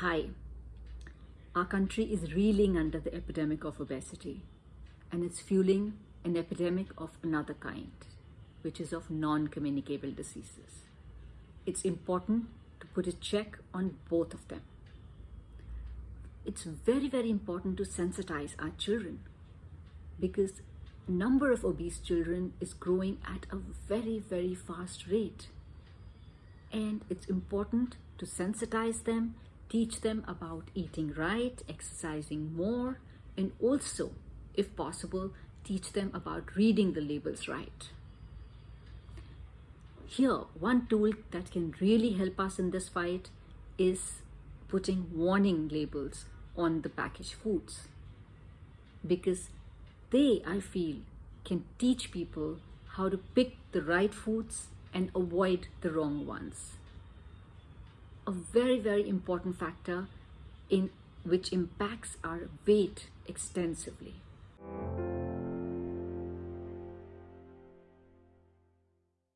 Hi. Our country is reeling under the epidemic of obesity and it's fueling an epidemic of another kind, which is of non-communicable diseases. It's important to put a check on both of them. It's very, very important to sensitize our children because number of obese children is growing at a very, very fast rate. And it's important to sensitize them teach them about eating right, exercising more, and also, if possible, teach them about reading the labels right. Here, one tool that can really help us in this fight is putting warning labels on the packaged foods because they, I feel, can teach people how to pick the right foods and avoid the wrong ones a very, very important factor in which impacts our weight extensively.